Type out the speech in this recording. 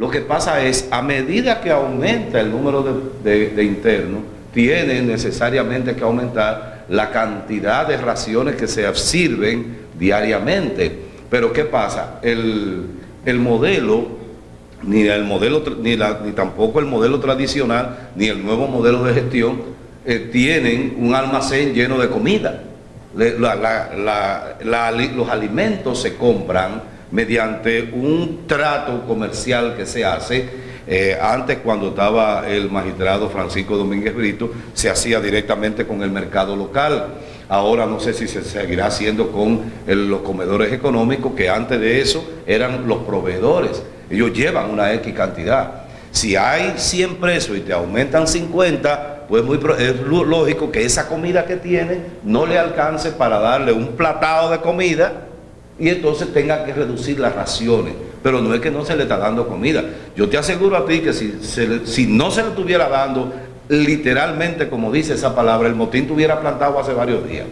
Lo que pasa es, a medida que aumenta el número de, internos, tiene necesariamente que aumentar la cantidad de raciones que se sirven diariamente. Pero ¿qué pasa? El, modelo, ni el modelo, ni, ni, tampoco el modelo tradicional, ni el nuevo modelo de gestión, eh, tienen un almacén lleno de comida. los alimentos se compran mediante un trato comercial que se hace. Eh, antes, cuando estaba el magistrado Francisco Domínguez Brito, se hacía directamente con el mercado local. Ahora no sé si se seguirá haciendo con los comedores económicos, que antes de eso eran los proveedores. Ellos llevan una X cantidad. Si hay 100 presos y te aumentan 50, pues muy, es lógico que esa comida que tiene no le alcance para darle un platado de comida y entonces tenga que reducir las raciones. Pero no es que no se le está dando comida. Yo te aseguro a ti que si, si no se le estuviera dando literalmente, como dice esa palabra, el motín tuviera plantado hace varios días.